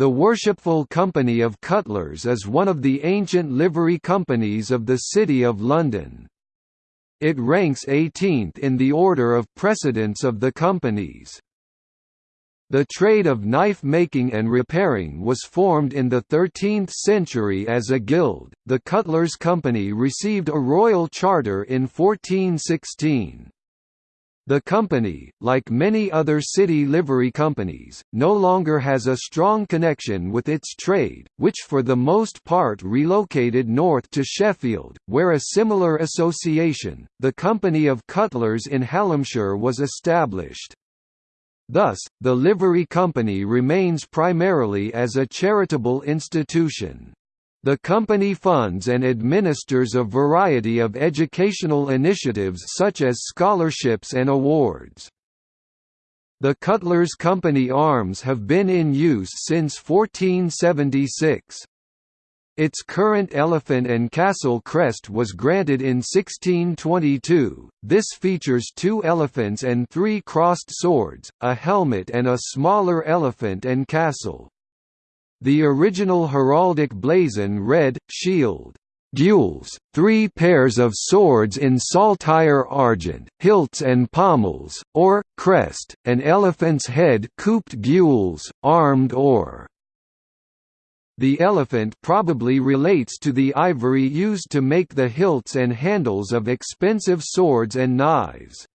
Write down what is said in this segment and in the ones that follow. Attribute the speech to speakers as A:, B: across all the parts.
A: The Worshipful Company of Cutlers is one of the ancient livery companies of the City of London. It ranks 18th in the order of precedence of the companies. The trade of knife making and repairing was formed in the 13th century as a guild. The Cutlers Company received a royal charter in 1416. The company, like many other city livery companies, no longer has a strong connection with its trade, which for the most part relocated north to Sheffield, where a similar association, the Company of Cutlers in Hallamshire was established. Thus, the livery company remains primarily as a charitable institution. The company funds and administers a variety of educational initiatives such as scholarships and awards. The Cutlers Company arms have been in use since 1476. Its current elephant and castle crest was granted in 1622. This features two elephants and three crossed swords, a helmet and a smaller elephant and castle. The original heraldic blazon read, Shield, gules, three pairs of swords in saltire argent, hilts and pommels, or, crest, an elephant's head couped gules, armed or. The elephant probably relates to the ivory used to make the hilts and handles of expensive swords and knives.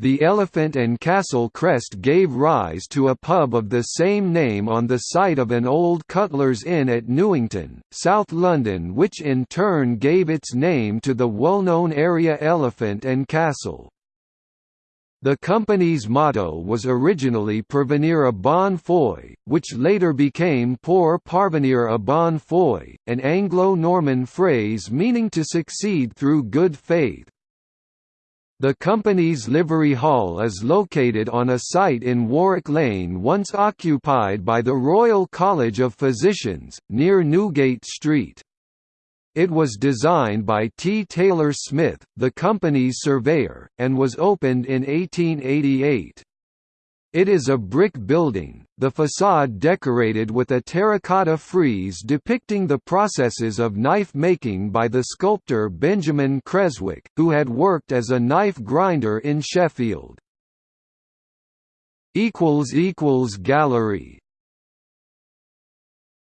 A: The Elephant and Castle crest gave rise to a pub of the same name on the site of an old Cutler's Inn at Newington, South London which in turn gave its name to the well-known area Elephant and Castle. The company's motto was originally Prevenir a bon foi, which later became Pour parvenir a bon foi, an Anglo-Norman phrase meaning to succeed through good faith. The company's livery hall is located on a site in Warwick Lane once occupied by the Royal College of Physicians, near Newgate Street. It was designed by T. Taylor Smith, the company's surveyor, and was opened in 1888. It is a brick building, the facade decorated with a terracotta frieze depicting the processes of knife making by the sculptor Benjamin Creswick, who had worked as a knife grinder in Sheffield. Gallery